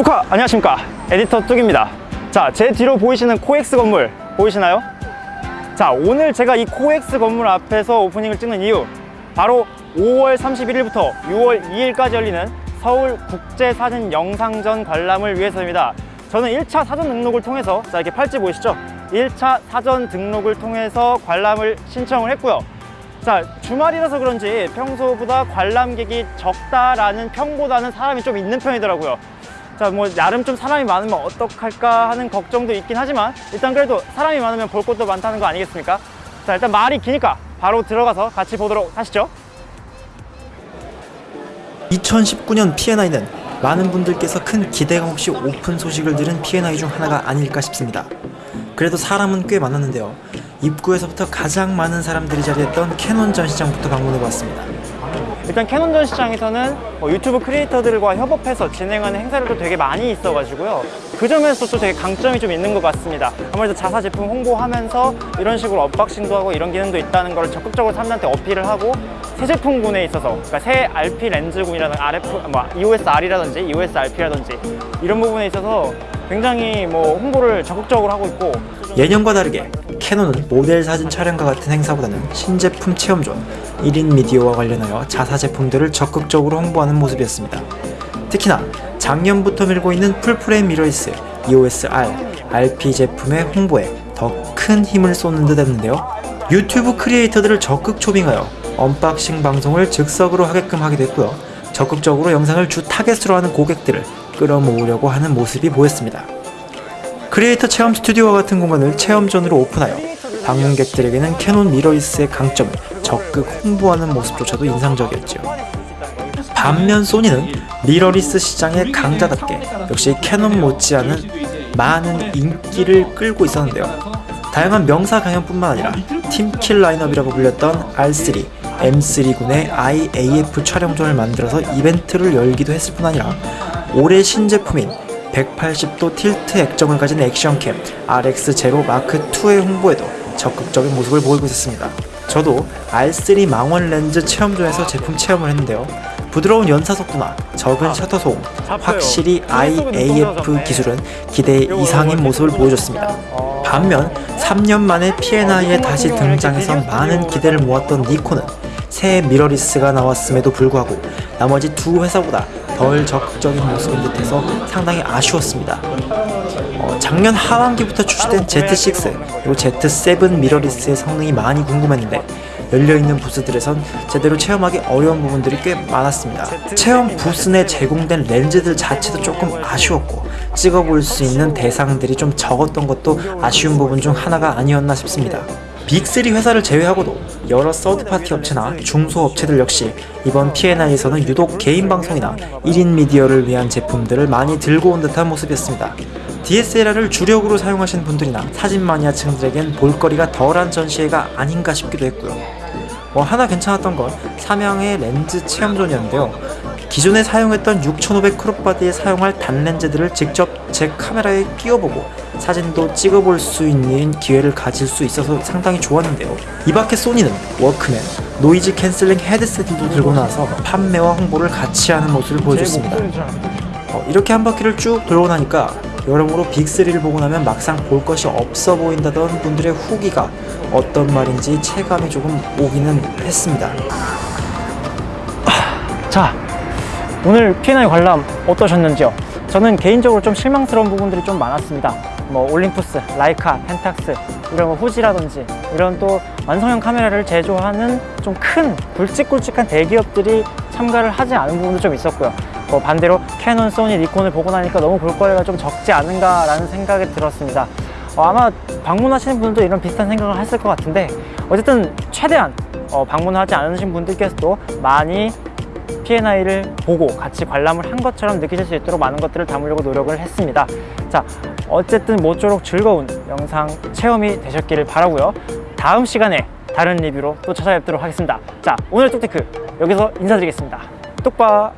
뚜카 안녕하십니까? 에디터 뚝입니다. 자 제 뒤로 보이시는 코엑스 건물 보이시나요? 자 오늘 제가 이 코엑스 건물 앞에서 오프닝을 찍는 이유 바로 5월 31일부터 6월 2일까지 열리는 서울 국제사진 영상전 관람을 위해서입니다. 저는 1차 사전 등록을 통해서 자 이렇게 팔찌 보이시죠? 1차 사전 등록을 통해서 관람을 신청을 했고요. 자 주말이라서 그런지 평소보다 관람객이 적다라는 평보다는 사람이 좀 있는 편이더라고요 자 뭐 나름 좀 사람이 많으면 어떡할까 하는 걱정도 있긴 하지만 일단 그래도 사람이 많으면 볼 것도 많다는 거 아니겠습니까 자 일단 말이 기니까 바로 들어가서 같이 보도록 하시죠 2019년 P&I는 많은 분들께서 큰 기대감 없이 오픈 소식을 들은 P&I 중 하나가 아닐까 싶습니다. 그래도 사람은 꽤 많았는데요. 입구에서부터 가장 많은 사람들이 자리했던 캐논 전시장부터 방문해보았습니다. 일단 캐논 전시장에서는 뭐 유튜브 creator들과 협업해서 진행하는 행사들도 되게 많이 있어가지고요. 그 점에서 또 되게 강점이 좀 있는 것 같습니다. 아무래도 자사 제품 홍보하면서 이런 식으로 unboxing도 하고 이런 기능도 있다는 걸 적극적으로 사람들한테 어필을 하고 새 제품군에 있어서 그러니까 새 RP 렌즈군이라든 RF, 뭐 EOS-R이라든지 EOS-RP라든지 이런 부분에 있어서 굉장히 뭐 홍보를 적극적으로 하고 있고 예년과 다르게 캐논은 모델 사진 촬영과 같은 행사보다는 신제품 체험존, 1인 미디어와 관련하여 자사 제품들을 적극적으로 홍보하는 모습이었습니다. 특히나 작년부터 밀고 있는 full frame mirrorless EOS-R, RP 제품의 홍보에 더 큰 힘을 쏟는 듯 했는데요. 유튜브 creator들을 적극 초빙하여 unboxing 방송을 즉석으로 하게끔 하게 됐고요. 적극적으로 영상을 주 타겟으로 하는 고객들을 끌어모으려고 하는 모습이 보였습니다. 크리에이터 체험 스튜디오와 같은 공간을 체험 zone으로 오픈하여 방문객들에게는 캐논 mirrorless의 강점을 적극 홍보하는 모습조차도 인상적이었죠. 반면 소니는 미러리스 시장의 강자답게 역시 캐논 못지않은 많은 인기를 끌고 있었는데요. 다양한 명사 강연뿐만 아니라 team kill 라인업이라고 불렸던 R3, M3군의 IAF 촬영존을 만들어서 이벤트를 열기도 했을 뿐 아니라 올해 신제품인 180도 tilt 액정을 가진 action cam RX0 마크2의 홍보에도 적극적인 모습을 보이고 있었습니다. 저도 R3 망원 렌즈 체험존에서 제품 체험을 했는데요. 부드러운 연사 속도나 적은 셔터 소음, 확실히 IAF 기술은 기대 이상인 모습을 보여줬습니다. 반면 3년 만에 P&I에 다시 등장해서 많은 기대를 모았던 니콘은 새 미러리스가 나왔음에도 불구하고 나머지 두 회사보다 덜 적극적인 모습인 듯해서 상당히 아쉬웠습니다. 어, 작년 하반기부터 출시된 Z6 그리고 Z7 미러리스의 성능이 많이 궁금했는데 열려있는 부스들에선 제대로 체험하기 어려운 부분들이 꽤 많았습니다. 체험 부스 내 제공된 렌즈들 자체도 조금 아쉬웠고 찍어볼 수 있는 대상들이 좀 적었던 것도 아쉬운 부분 중 하나가 아니었나 싶습니다. 빅3 회사를 제외하고도 여러 서드파티 업체나 중소업체들 역시 이번 P&I에서는 유독 개인 방송이나 1인 미디어를 위한 제품들을 많이 들고 온 듯한 모습이었습니다. DSLR을 주력으로 사용하시는 분들이나 사진 마니아층들에겐 볼거리가 덜한 전시회가 아닌가 싶기도 했고요. 뭐 하나 괜찮았던 건 삼양의 렌즈 체험 zone이었는데요. 기존에 사용했던 6500 crop body에 사용할 단렌즈들을 직접 제 카메라에 끼워보고 사진도 찍어볼 수 있는 기회를 가질 수 있어서 상당히 좋았는데요. 이 밖에 소니는 워크맨, noise canceling 헤드셋도 들고 나서 판매와 홍보를 같이 하는 모습을 보여줬습니다. 어, 이렇게 한 바퀴를 쭉 돌고 나니까 여러모로 big 3를 보고 나면 막상 볼 것이 없어 보인다던 분들의 후기가 어떤 말인지 체감이 조금 오기는 했습니다. 자 오늘 P&I 관람 어떠셨는지요? 저는 개인적으로 좀 실망스러운 부분들이 좀 많았습니다. 뭐 올림푸스, 라이카, 펜탁스 이런 뭐 후지라든지 이런 또 완성형 카메라를 제조하는 좀 큰 굵직굵직한 대기업들이 참가를 하지 않은 부분도 좀 있었고요. 뭐 반대로 캐논, 소니, 니콘을 보고 나니까 너무 볼거리가 좀 적지 않은가 라는 생각이 들었습니다. 어, 아마 방문하시는 분들도 이런 비슷한 생각을 했을 것 같은데 어쨌든 최대한 어, 방문하지 않으신 분들께서도 많이 P&I를 보고 같이 관람을 한 것처럼 느끼실 수 있도록 많은 것들을 담으려고 노력을 했습니다. 자 어쨌든 모쪼록 즐거운 영상 체험이 되셨기를 바라고요. 다음 시간에 다른 리뷰로 또 찾아뵙도록 하겠습니다. 자 오늘 뚝테크 여기서 인사드리겠습니다. 뚝바